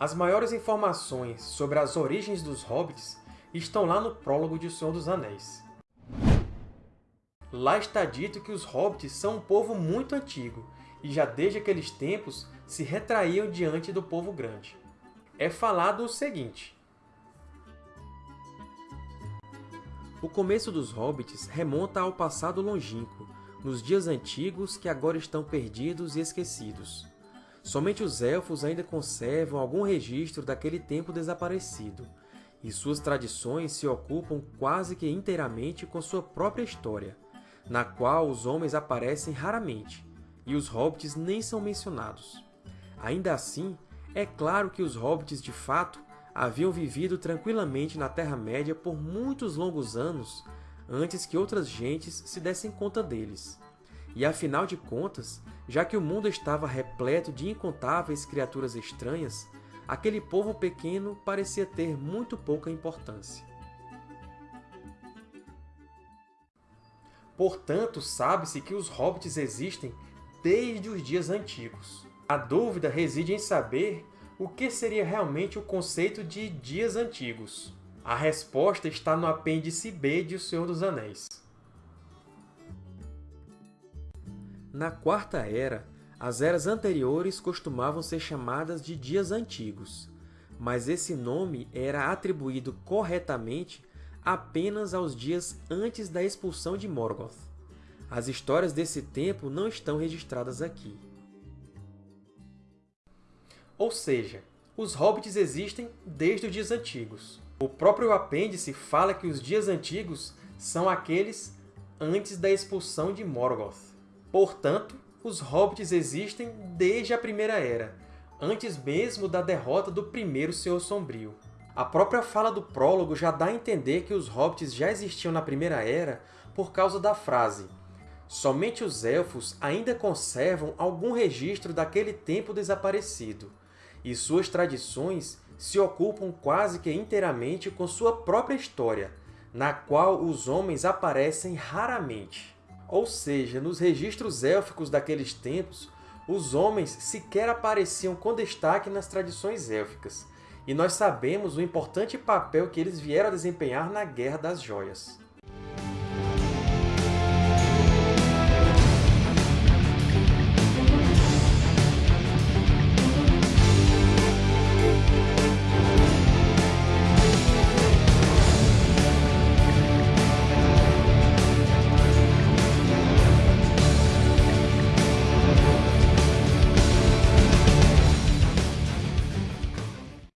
As maiores informações sobre as origens dos Hobbits estão lá no prólogo de O Senhor dos Anéis. Lá está dito que os Hobbits são um povo muito antigo, e já desde aqueles tempos se retraíam diante do povo grande. É falado o seguinte. O começo dos Hobbits remonta ao passado longínquo, nos dias antigos que agora estão perdidos e esquecidos. Somente os Elfos ainda conservam algum registro daquele tempo desaparecido, e suas tradições se ocupam quase que inteiramente com sua própria história, na qual os homens aparecem raramente, e os Hobbits nem são mencionados. Ainda assim, é claro que os Hobbits, de fato, haviam vivido tranquilamente na Terra-média por muitos longos anos antes que outras gentes se dessem conta deles. E afinal de contas, já que o mundo estava repleto de incontáveis criaturas estranhas, aquele povo pequeno parecia ter muito pouca importância. Portanto, sabe-se que os Hobbits existem desde os dias antigos. A dúvida reside em saber o que seria realmente o conceito de dias antigos. A resposta está no apêndice B de O Senhor dos Anéis. Na Quarta Era, as eras anteriores costumavam ser chamadas de Dias Antigos, mas esse nome era atribuído corretamente apenas aos dias antes da expulsão de Morgoth. As histórias desse tempo não estão registradas aqui. Ou seja, os Hobbits existem desde os dias antigos. O próprio apêndice fala que os dias antigos são aqueles antes da expulsão de Morgoth. Portanto, os Hobbits existem desde a Primeira Era, antes mesmo da derrota do primeiro Senhor Sombrio. A própria fala do prólogo já dá a entender que os Hobbits já existiam na Primeira Era por causa da frase Somente os Elfos ainda conservam algum registro daquele tempo desaparecido, e suas tradições se ocupam quase que inteiramente com sua própria história, na qual os homens aparecem raramente. Ou seja, nos registros élficos daqueles tempos, os homens sequer apareciam com destaque nas tradições élficas, e nós sabemos o importante papel que eles vieram a desempenhar na Guerra das Joias.